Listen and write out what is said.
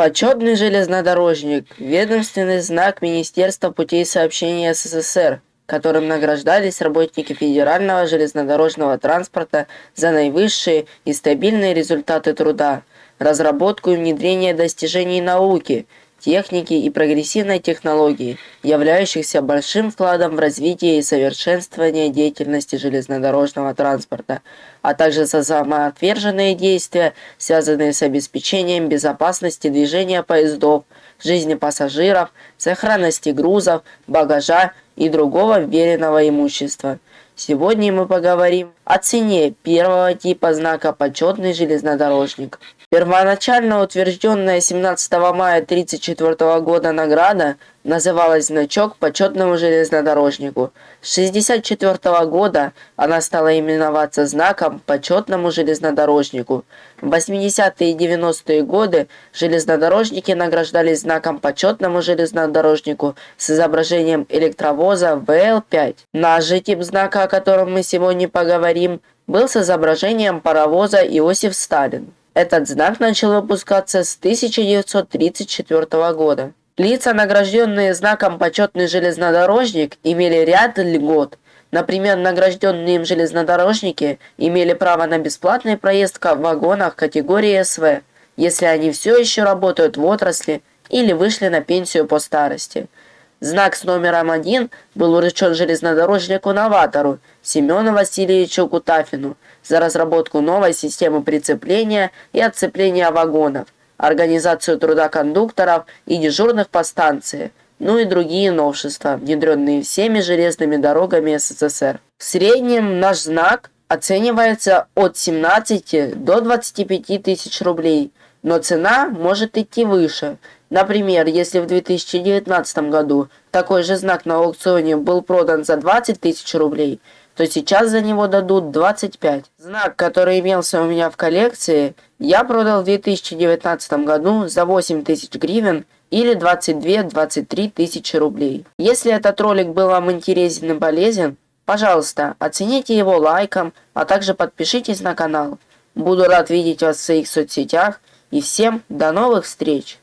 Почетный железнодорожник – ведомственный знак Министерства путей сообщения СССР, которым награждались работники федерального железнодорожного транспорта за наивысшие и стабильные результаты труда, разработку и внедрение достижений науки – техники и прогрессивной технологии, являющихся большим вкладом в развитие и совершенствование деятельности железнодорожного транспорта, а также за самоотверженные действия, связанные с обеспечением безопасности движения поездов, жизни пассажиров, сохранности грузов, багажа и другого вверенного имущества. Сегодня мы поговорим о цене первого типа знака «Почетный железнодорожник». Первоначально утвержденная 17 мая 1934 года награда называлась «Значок почетному железнодорожнику». С 1964 года она стала именоваться знаком «Почетному железнодорожнику». В 80-е и 90-е годы железнодорожники награждались знаком «Почетному железнодорожнику» с изображением электровоза ВЛ-5. Наш же тип знака, о котором мы сегодня поговорим, был с изображением паровоза Иосиф Сталин. Этот знак начал выпускаться с 1934 года. Лица, награжденные знаком «Почетный железнодорожник», имели ряд льгот. Например, награжденные им железнодорожники имели право на бесплатный проезд в вагонах категории СВ, если они все еще работают в отрасли или вышли на пенсию по старости. Знак с номером один был уручен железнодорожнику-новатору Семену Васильевичу Кутафину за разработку новой системы прицепления и отцепления вагонов, организацию труда кондукторов и дежурных по станции, ну и другие новшества, внедренные всеми железными дорогами СССР. В среднем наш знак оценивается от 17 до 25 тысяч рублей, но цена может идти выше – Например, если в 2019 году такой же знак на аукционе был продан за 20 тысяч рублей, то сейчас за него дадут 25. Знак, который имелся у меня в коллекции, я продал в 2019 году за 8 тысяч гривен или 22-23 тысячи рублей. Если этот ролик был вам интересен и полезен, пожалуйста, оцените его лайком, а также подпишитесь на канал. Буду рад видеть вас в своих соцсетях и всем до новых встреч!